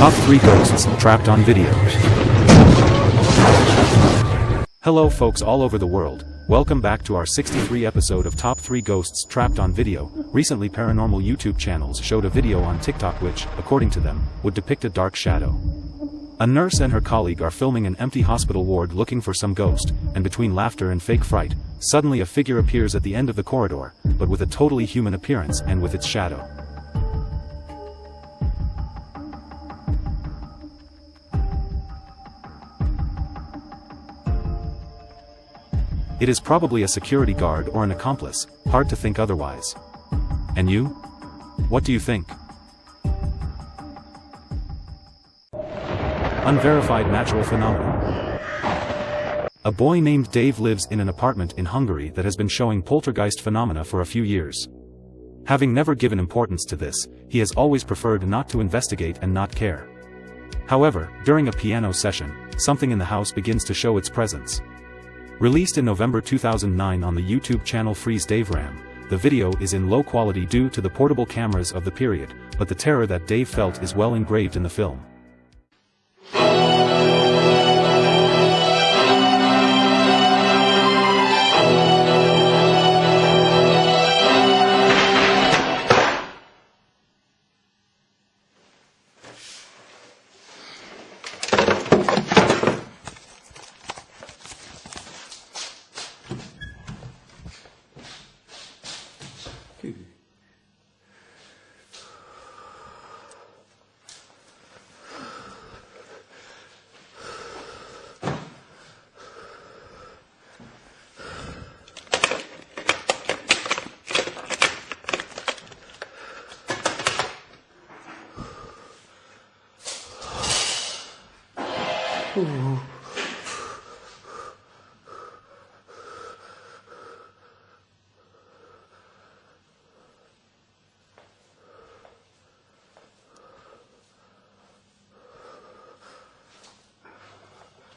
Top 3 Ghosts Trapped on Video Hello folks all over the world, welcome back to our 63 episode of Top 3 Ghosts Trapped on Video. Recently paranormal YouTube channels showed a video on TikTok which, according to them, would depict a dark shadow. A nurse and her colleague are filming an empty hospital ward looking for some ghost, and between laughter and fake fright, suddenly a figure appears at the end of the corridor, but with a totally human appearance and with its shadow. It is probably a security guard or an accomplice, hard to think otherwise. And you? What do you think? Unverified natural phenomenon. A boy named Dave lives in an apartment in Hungary that has been showing poltergeist phenomena for a few years. Having never given importance to this, he has always preferred not to investigate and not care. However, during a piano session, something in the house begins to show its presence. Released in November 2009 on the YouTube channel Freeze Dave Ram, the video is in low quality due to the portable cameras of the period, but the terror that Dave felt is well engraved in the film.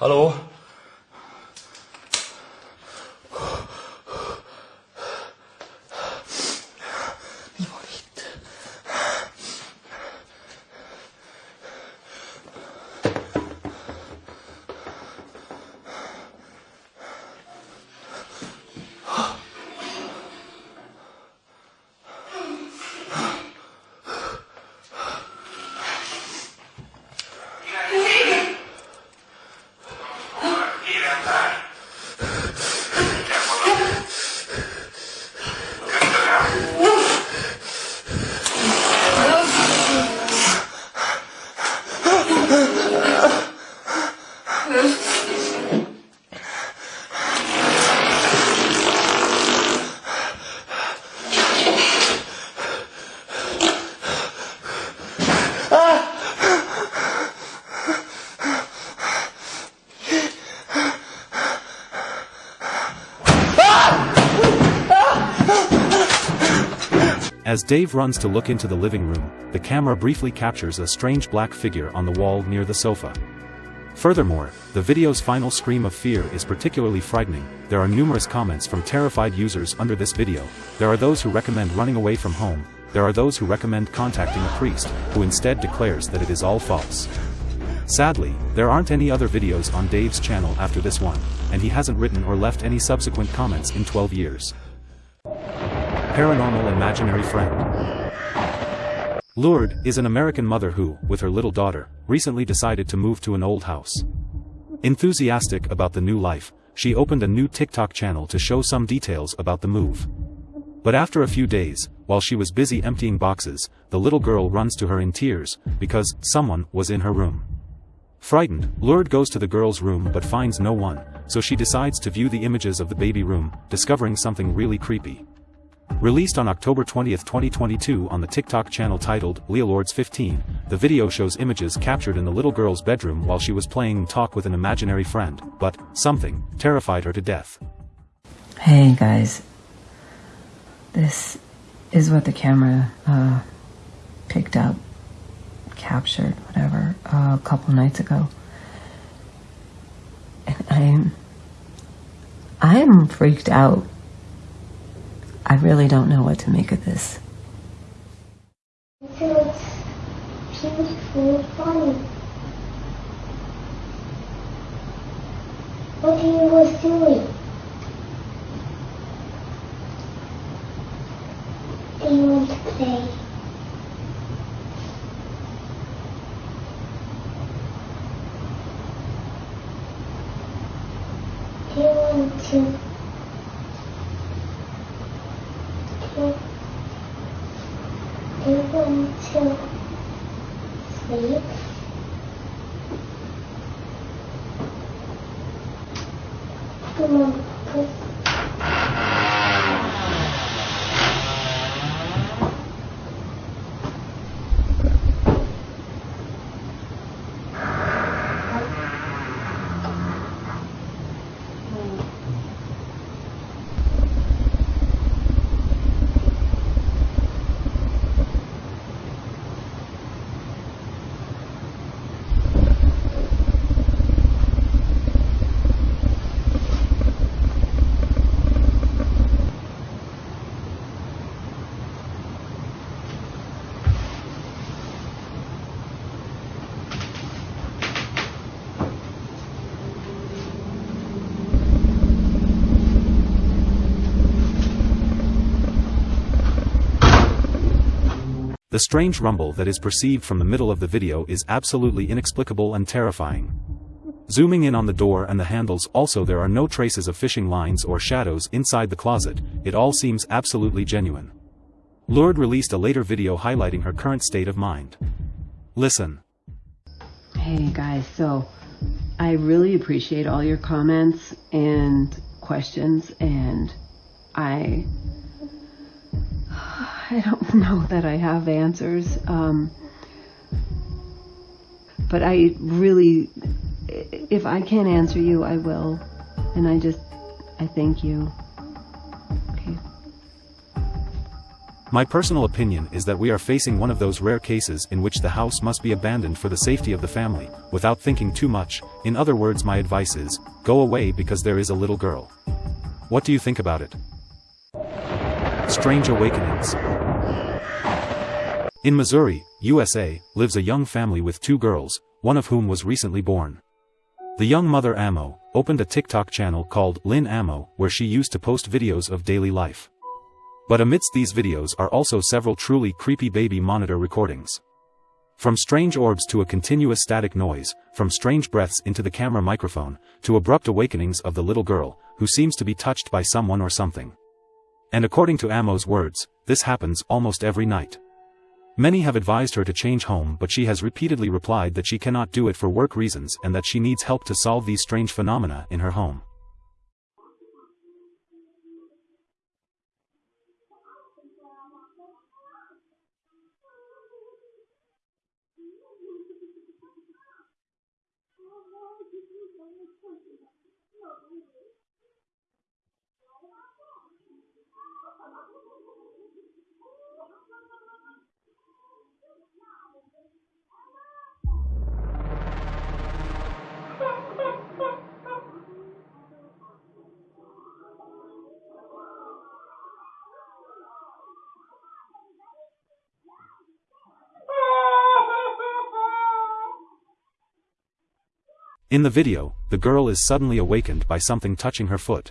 Hallo? As Dave runs to look into the living room, the camera briefly captures a strange black figure on the wall near the sofa. Furthermore, the video's final scream of fear is particularly frightening, there are numerous comments from terrified users under this video, there are those who recommend running away from home, there are those who recommend contacting a priest, who instead declares that it is all false. Sadly, there aren't any other videos on Dave's channel after this one, and he hasn't written or left any subsequent comments in 12 years. Paranormal Imaginary Friend Lourdes is an American mother who, with her little daughter, recently decided to move to an old house. Enthusiastic about the new life, she opened a new TikTok channel to show some details about the move. But after a few days, while she was busy emptying boxes, the little girl runs to her in tears, because someone was in her room. Frightened, Lourdes goes to the girl's room but finds no one, so she decides to view the images of the baby room, discovering something really creepy. Released on October 20, 2022 on the TikTok channel titled Leah Lourdes 15, the video shows images captured in the little girl's bedroom while she was playing talk with an imaginary friend, but something terrified her to death. Hey guys, this is what the camera uh, picked up, captured, whatever, uh, a couple nights ago. And I'm, I'm freaked out. I really don't know what to make of this. What he was doing? Do you want to play? по-моему, The strange rumble that is perceived from the middle of the video is absolutely inexplicable and terrifying. Zooming in on the door and the handles also there are no traces of fishing lines or shadows inside the closet, it all seems absolutely genuine. Lourdes released a later video highlighting her current state of mind. Listen. Hey guys, so I really appreciate all your comments and questions and I I don't know that I have answers. Um, but I really if I can't answer you, I will. And I just I thank you. Okay. My personal opinion is that we are facing one of those rare cases in which the house must be abandoned for the safety of the family, without thinking too much. In other words, my advice is go away because there is a little girl. What do you think about it? Strange Awakenings. In Missouri, USA, lives a young family with two girls, one of whom was recently born. The young mother Amo opened a TikTok channel called Lynn Amo where she used to post videos of daily life. But amidst these videos are also several truly creepy baby monitor recordings. From strange orbs to a continuous static noise, from strange breaths into the camera microphone, to abrupt awakenings of the little girl, who seems to be touched by someone or something. And according to Amo's words, this happens almost every night. Many have advised her to change home but she has repeatedly replied that she cannot do it for work reasons and that she needs help to solve these strange phenomena in her home. In the video, the girl is suddenly awakened by something touching her foot.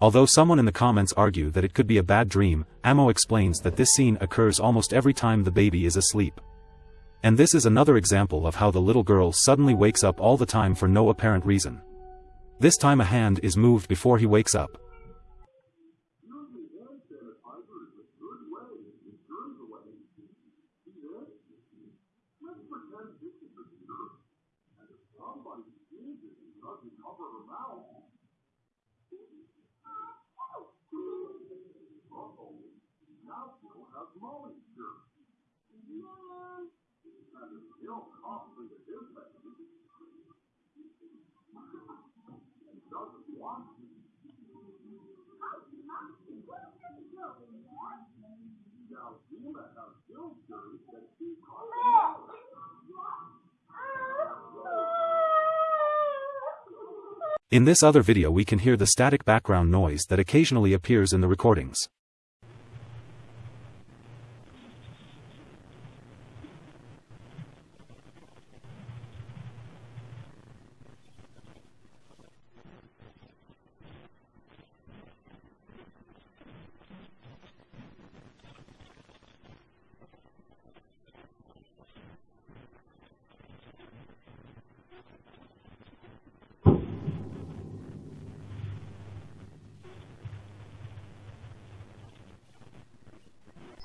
Although someone in the comments argue that it could be a bad dream, Amo explains that this scene occurs almost every time the baby is asleep. And this is another example of how the little girl suddenly wakes up all the time for no apparent reason. This time a hand is moved before he wakes up. In this other video we can hear the static background noise that occasionally appears in the recordings.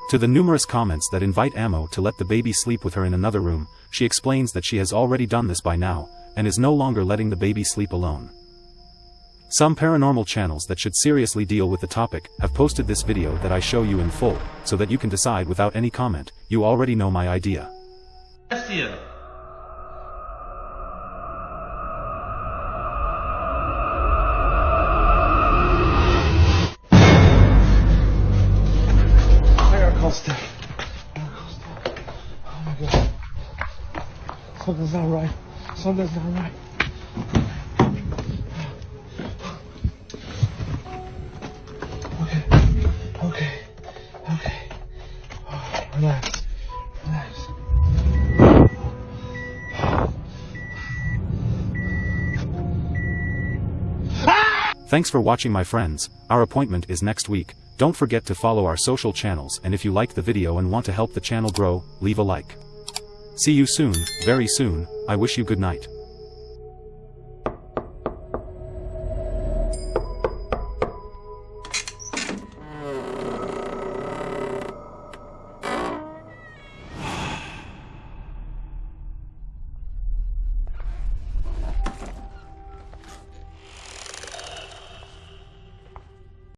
To the numerous comments that invite Amo to let the baby sleep with her in another room, she explains that she has already done this by now, and is no longer letting the baby sleep alone. Some paranormal channels that should seriously deal with the topic have posted this video that I show you in full, so that you can decide without any comment, you already know my idea. Something's not right. Something's not right. Okay. Okay. Okay. Oh, relax. Relax. Thanks for watching my friends, our appointment is next week, don't forget to follow our social channels and if you like the video and want to help the channel grow, leave a like. See you soon, very soon, I wish you good night.